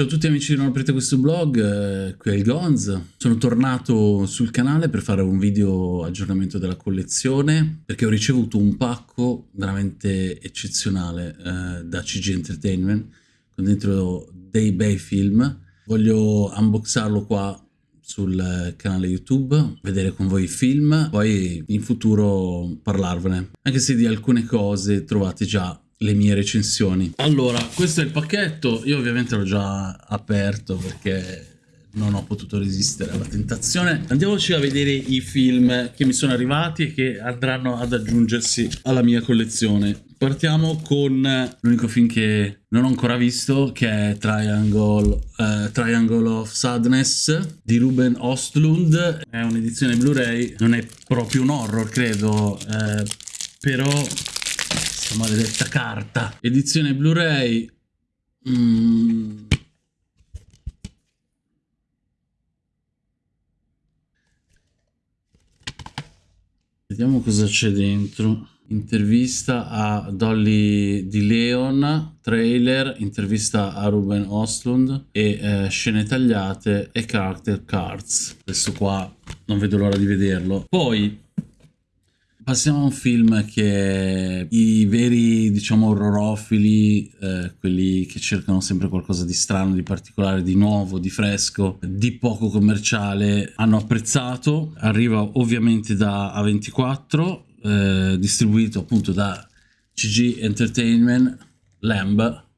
Ciao a tutti amici di Non aprite questo blog, eh, qui è il Gonz. Sono tornato sul canale per fare un video aggiornamento della collezione perché ho ricevuto un pacco veramente eccezionale eh, da CG Entertainment con dentro dei bei film. Voglio unboxarlo qua sul canale YouTube, vedere con voi i film, poi in futuro parlarvene. Anche se di alcune cose trovate già le mie recensioni. Allora, questo è il pacchetto, io ovviamente l'ho già aperto perché non ho potuto resistere alla tentazione. Andiamoci a vedere i film che mi sono arrivati e che andranno ad aggiungersi alla mia collezione. Partiamo con l'unico film che non ho ancora visto, che è Triangle, uh, Triangle of Sadness di Ruben Ostlund. È un'edizione Blu-ray, non è proprio un horror, credo, eh, però questa maledetta carta. Edizione Blu-ray. Mm. Vediamo cosa c'è dentro. Intervista a Dolly Di Leon, trailer, intervista a Ruben Ostlund e eh, scene tagliate e character cards. Questo qua non vedo l'ora di vederlo. Poi Passiamo a un film che i veri, diciamo, orrorofili, eh, quelli che cercano sempre qualcosa di strano, di particolare, di nuovo, di fresco, di poco commerciale, hanno apprezzato. Arriva ovviamente da A24, eh, distribuito appunto da CG Entertainment, Lamb,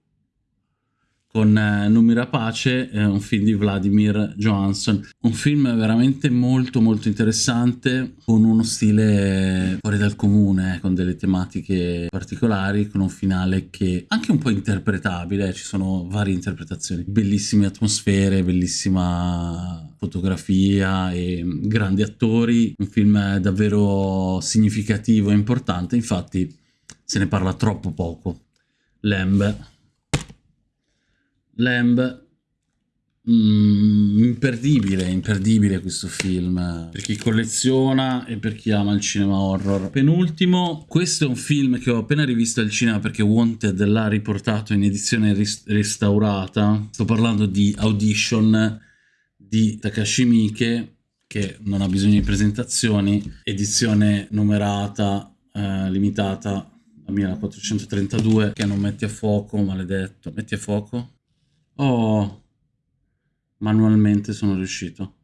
con eh, Numira Pace, eh, un film di Vladimir Johansson. Un film veramente molto molto interessante, con uno stile fuori dal comune, con delle tematiche particolari, con un finale che è anche un po' interpretabile, ci sono varie interpretazioni, bellissime atmosfere, bellissima fotografia e grandi attori, un film davvero significativo e importante, infatti se ne parla troppo poco. Lamb Lamb mm, imperdibile, imperdibile questo film per chi colleziona e per chi ama il cinema horror. Penultimo, questo è un film che ho appena rivisto al cinema perché Wanted l'ha riportato in edizione ris restaurata. Sto parlando di Audition di Takashi Miike che non ha bisogno di presentazioni, edizione numerata, eh, limitata la mia 432 che non metti a fuoco, maledetto. Metti a fuoco? Oh, manualmente sono riuscito.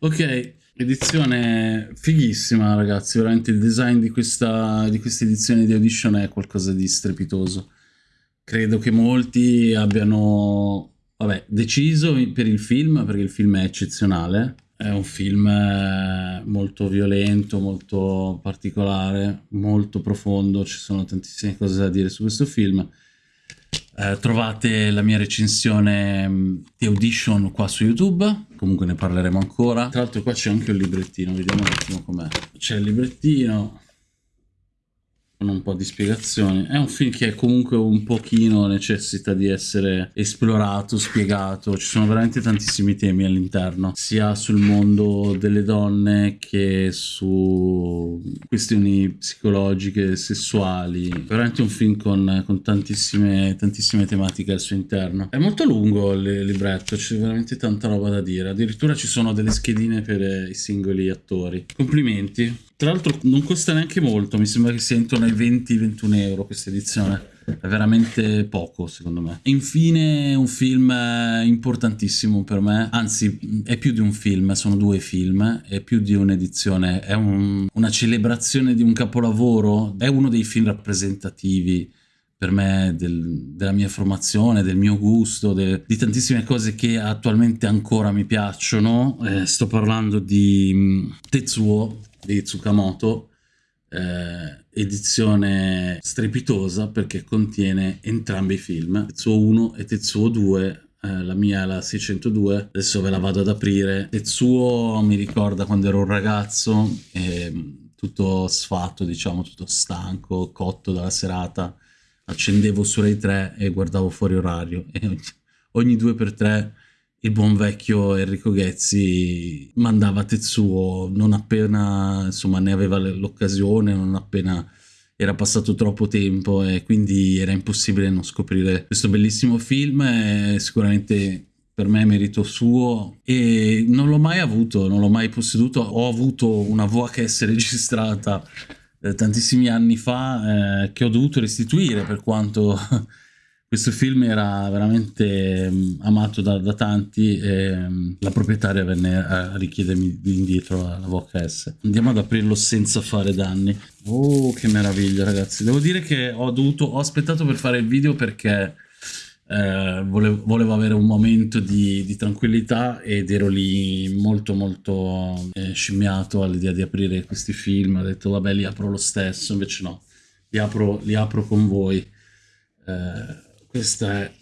Ok, edizione fighissima ragazzi, veramente il design di questa, di questa edizione di Audition è qualcosa di strepitoso. Credo che molti abbiano vabbè, deciso per il film, perché il film è eccezionale. È un film eh, molto violento, molto particolare, molto profondo, ci sono tantissime cose da dire su questo film. Eh, trovate la mia recensione mm, di Audition qua su YouTube, comunque ne parleremo ancora. Tra l'altro qua c'è anche un librettino, vediamo un attimo com'è. C'è il librettino, con un po' di spiegazioni. È un film che comunque un pochino necessita di essere esplorato, spiegato. Ci sono veramente tantissimi temi all'interno, sia sul mondo delle donne che su questioni psicologiche, sessuali. Veramente un film con, con tantissime, tantissime tematiche al suo interno. È molto lungo il libretto, c'è veramente tanta roba da dire. Addirittura ci sono delle schedine per i singoli attori. Complimenti. Tra l'altro non costa neanche molto, mi sembra che sia intorno ai 20-21 euro questa edizione. È veramente poco secondo me. Infine un film eh, importantissimo per me, anzi è più di un film, sono due film, è più di un'edizione, è un, una celebrazione di un capolavoro, è uno dei film rappresentativi per me del, della mia formazione, del mio gusto, de, di tantissime cose che attualmente ancora mi piacciono. Eh, sto parlando di mm, Tetsuo di Tsukamoto, eh, edizione strepitosa perché contiene entrambi i film, Tetsuo 1 e Tetsuo 2, eh, la mia è la 602, adesso ve la vado ad aprire. Tetsuo mi ricorda quando ero un ragazzo, eh, tutto sfatto, diciamo, tutto stanco, cotto dalla serata, accendevo su Rai 3 e guardavo fuori orario. E ogni, ogni due per tre il buon vecchio Enrico Ghezzi mandava Tetsuo non appena insomma ne aveva l'occasione, non appena era passato troppo tempo e quindi era impossibile non scoprire questo bellissimo film, sicuramente per me è merito suo e non l'ho mai avuto, non l'ho mai posseduto, ho avuto una VHS registrata eh, tantissimi anni fa eh, che ho dovuto restituire per quanto questo film era veramente um, amato da, da tanti e um, la proprietaria venne a richiedermi indietro la VHS. Andiamo ad aprirlo senza fare danni. Oh, che meraviglia ragazzi. Devo dire che ho dovuto, ho aspettato per fare il video perché eh, volevo, volevo, avere un momento di, di, tranquillità ed ero lì molto molto eh, scimmiato all'idea di aprire questi film. Ho detto vabbè li apro lo stesso, invece no, li apro, li apro con voi. Eh, questa è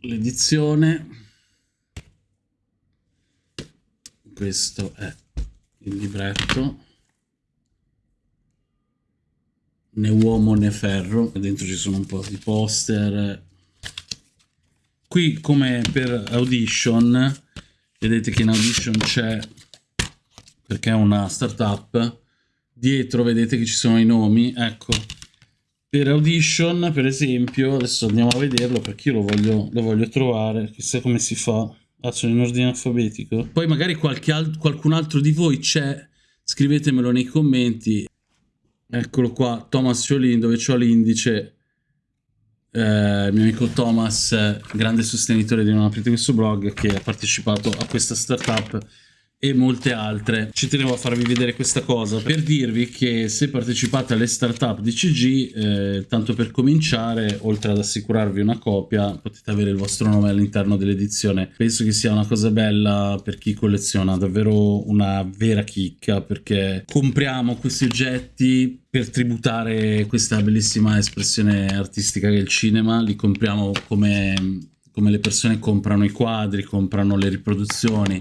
l'edizione. Questo è il libretto. Né uomo né ferro dentro ci sono un po' di poster. Qui come per audition vedete che in audition c'è perché è una startup dietro vedete che ci sono i nomi. Ecco per Audition, per esempio, adesso andiamo a vederlo perché io lo voglio, lo voglio trovare, chissà come si fa. Ah, in ordine alfabetico. Poi magari al qualcun altro di voi c'è, scrivetemelo nei commenti. Eccolo qua, Thomas Ciolin, dove c'ho l'indice. Eh, mio amico Thomas, grande sostenitore di Non aprite questo blog, che ha partecipato a questa startup e molte altre. Ci tenevo a farvi vedere questa cosa per dirvi che se partecipate alle startup di CG, eh, tanto per cominciare, oltre ad assicurarvi una copia, potete avere il vostro nome all'interno dell'edizione. Penso che sia una cosa bella per chi colleziona, davvero una vera chicca, perché compriamo questi oggetti per tributare questa bellissima espressione artistica che è il cinema, li compriamo come, come le persone comprano i quadri, comprano le riproduzioni,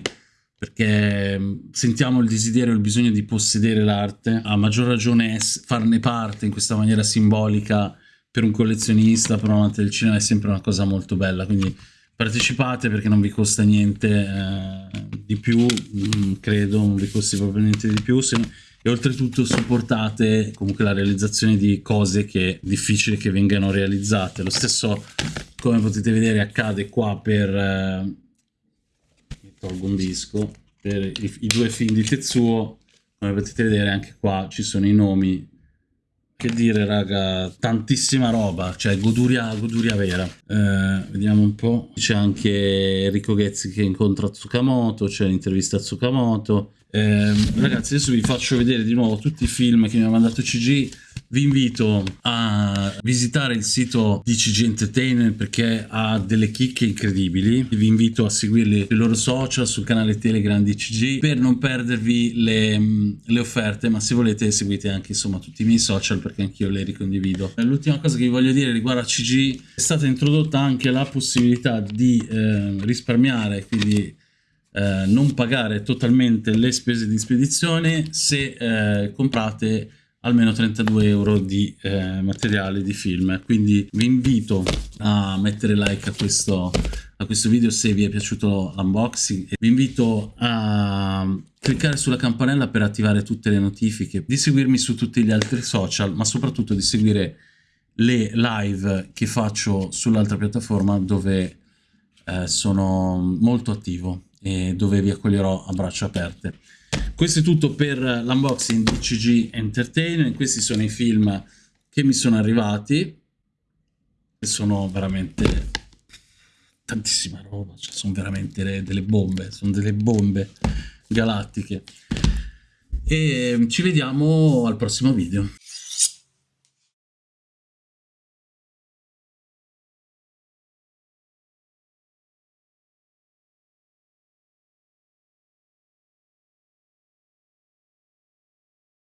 perché mm, sentiamo il desiderio e il bisogno di possedere l'arte, a maggior ragione farne parte in questa maniera simbolica per un collezionista, per un amante del cinema è sempre una cosa molto bella, quindi partecipate perché non vi costa niente eh, di più, mm, credo, non vi costi proprio niente di più, se, e oltretutto supportate comunque la realizzazione di cose che è difficile che vengano realizzate. Lo stesso, come potete vedere, accade qua per... Eh, tolgo un disco per i, i due film di Tetsuo. Come potete vedere anche qua ci sono i nomi. Che dire raga tantissima roba cioè goduria, goduria vera. Eh, vediamo un po' c'è anche Enrico Ghezzi che incontra Tsukamoto c'è l'intervista a Tsukamoto. Eh, ragazzi adesso vi faccio vedere di nuovo tutti i film che mi ha mandato CG vi invito a visitare il sito di CG Entertainment perché ha delle chicche incredibili. Vi invito a seguirli sui loro social, sul canale Telegram di CG per non perdervi le, le offerte, ma se volete seguite anche insomma tutti i miei social perché anch'io le ricondivido. L'ultima cosa che vi voglio dire riguardo a CG è stata introdotta anche la possibilità di eh, risparmiare, quindi eh, non pagare totalmente le spese di spedizione se eh, comprate almeno 32 euro di eh, materiale di film. Quindi vi invito a mettere like a questo, a questo video se vi è piaciuto l'unboxing. Vi invito a cliccare sulla campanella per attivare tutte le notifiche di seguirmi su tutti gli altri social ma soprattutto di seguire le live che faccio sull'altra piattaforma dove eh, sono molto attivo e dove vi accoglierò a braccia aperte questo è tutto per l'unboxing di CG Entertainment, questi sono i film che mi sono arrivati, sono veramente tantissima roba, cioè sono veramente delle bombe, sono delle bombe galattiche. E ci vediamo al prossimo video.